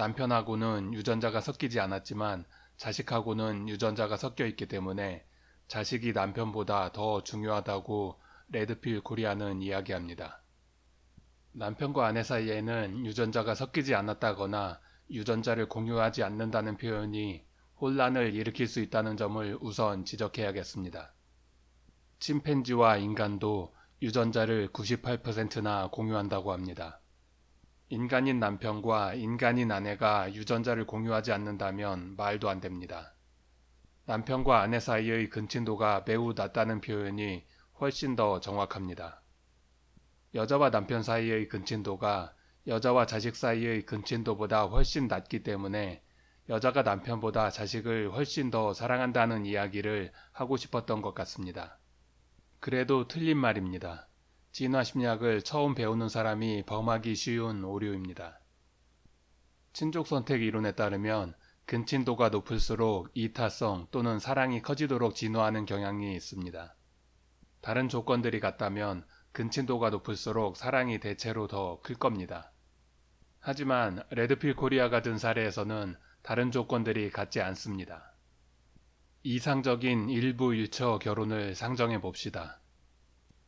남편하고는 유전자가 섞이지 않았지만 자식하고는 유전자가 섞여 있기 때문에 자식이 남편보다 더 중요하다고 레드필 코리아는 이야기합니다. 남편과 아내 사이에는 유전자가 섞이지 않았다거나 유전자를 공유하지 않는다는 표현이 혼란을 일으킬 수 있다는 점을 우선 지적해야겠습니다. 침팬지와 인간도 유전자를 98%나 공유한다고 합니다. 인간인 남편과 인간인 아내가 유전자를 공유하지 않는다면 말도 안 됩니다. 남편과 아내 사이의 근친도가 매우 낮다는 표현이 훨씬 더 정확합니다. 여자와 남편 사이의 근친도가 여자와 자식 사이의 근친도보다 훨씬 낮기 때문에 여자가 남편보다 자식을 훨씬 더 사랑한다는 이야기를 하고 싶었던 것 같습니다. 그래도 틀린 말입니다. 진화 심리학을 처음 배우는 사람이 범하기 쉬운 오류입니다. 친족 선택 이론에 따르면 근친도가 높을수록 이타성 또는 사랑이 커지도록 진화하는 경향이 있습니다. 다른 조건들이 같다면 근친도가 높을수록 사랑이 대체로 더 클 겁니다. 하지만 레드필 코리아가 든 사례에서는 다른 조건들이 같지 않습니다. 이상적인 일부 일처 결혼을 상정해 봅시다.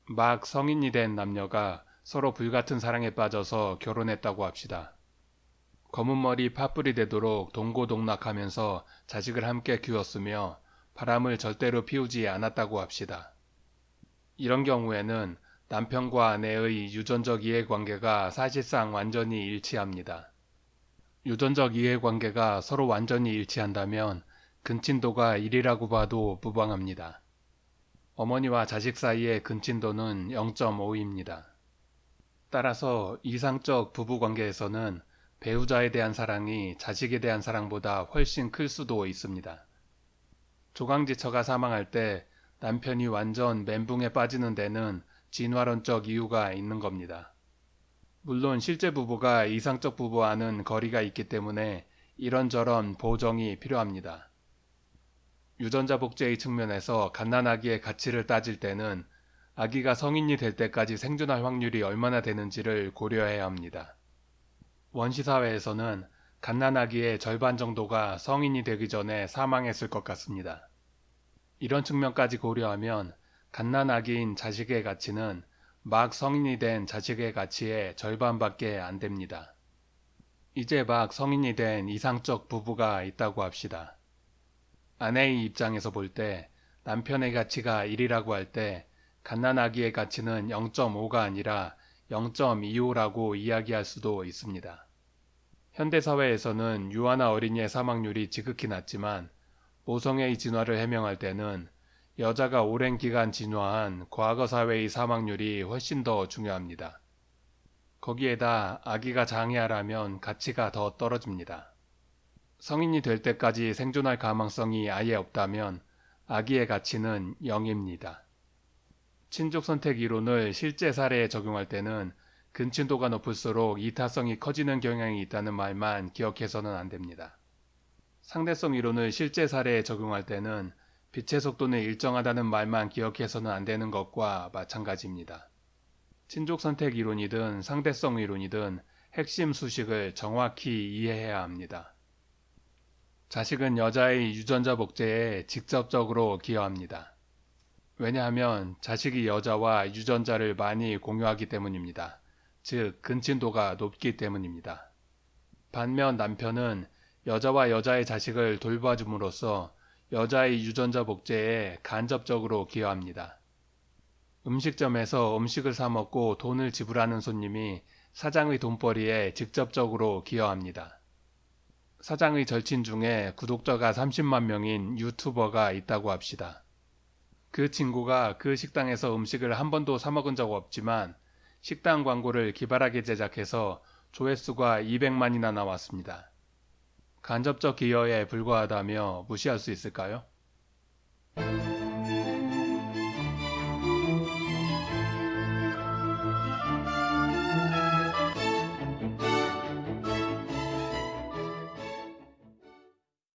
막 성인이 된 남녀가 서로 불같은 사랑에 빠져서 결혼했다고 합시다. 검은 머리 파뿌리 되도록 동고동락하면서 자식을 함께 키웠으며 바람을 절대로 피우지 않았다고 합시다. 이런 경우에는 남편과 아내의 유전적 이해관계가 사실상 완전히 일치합니다. 유전적 이해관계가 서로 완전히 일치한다면 근친도가 1이라고 봐도 무방합니다. 어머니와 자식 사이의 근친도는 0.5입니다. 따라서 이상적 부부관계에서는 배우자에 대한 사랑이 자식에 대한 사랑보다 훨씬 클 수도 있습니다. 조강지처가 사망할 때 남편이 완전 멘붕에 빠지는 데는 진화론적 이유가 있는 겁니다. 물론 실제 부부가 이상적 부부와는 거리가 있기 때문에 이런저런 보정이 필요합니다. 유전자 복제의 측면에서 갓난아기의 가치를 따질 때는 아기가 성인이 될 때까지 생존할 확률이 얼마나 되는지를 고려해야 합니다. 원시사회에서는 갓난아기의 절반 정도가 성인이 되기 전에 사망했을 것 같습니다. 이런 측면까지 고려하면 갓난아기인 자식의 가치는 막 성인이 된 자식의 가치의 절반밖에 안 됩니다. 이제 막 성인이 된 이상적 부부가 있다고 합시다. 아내의 입장에서 볼 때 남편의 가치가 1이라고 할 때 갓난아기의 가치는 0.5가 아니라 0.25라고 이야기할 수도 있습니다. 현대사회에서는 유아나 어린이의 사망률이 지극히 낮지만 모성애의 진화를 해명할 때는 여자가 오랜 기간 진화한 과거 사회의 사망률이 훨씬 더 중요합니다. 거기에다 아기가 장애하라면 가치가 더 떨어집니다. 성인이 될 때까지 생존할 가망성이 아예 없다면 아기의 가치는 0입니다. 친족 선택 이론을 실제 사례에 적용할 때는 근친도가 높을수록 이타성이 커지는 경향이 있다는 말만 기억해서는 안 됩니다. 상대성 이론을 실제 사례에 적용할 때는 빛의 속도는 일정하다는 말만 기억해서는 안 되는 것과 마찬가지입니다. 친족 선택 이론이든 상대성 이론이든 핵심 수식을 정확히 이해해야 합니다. 자식은 여자의 유전자 복제에 직접적으로 기여합니다. 왜냐하면 자식이 여자와 유전자를 많이 공유하기 때문입니다. 즉 근친도가 높기 때문입니다. 반면 남편은 여자와 여자의 자식을 돌봐줌으로써 여자의 유전자 복제에 간접적으로 기여합니다. 음식점에서 음식을 사 먹고 돈을 지불하는 손님이 사장의 돈벌이에 직접적으로 기여합니다. 사장의 절친 중에 구독자가 30만 명인 유튜버가 있다고 합시다. 그 친구가 그 식당에서 음식을 한 번도 사 먹은 적 없지만 식당 광고를 기발하게 제작해서 조회수가 200만이나 나왔습니다. 간접적 기여에 불과하다며 무시할 수 있을까요?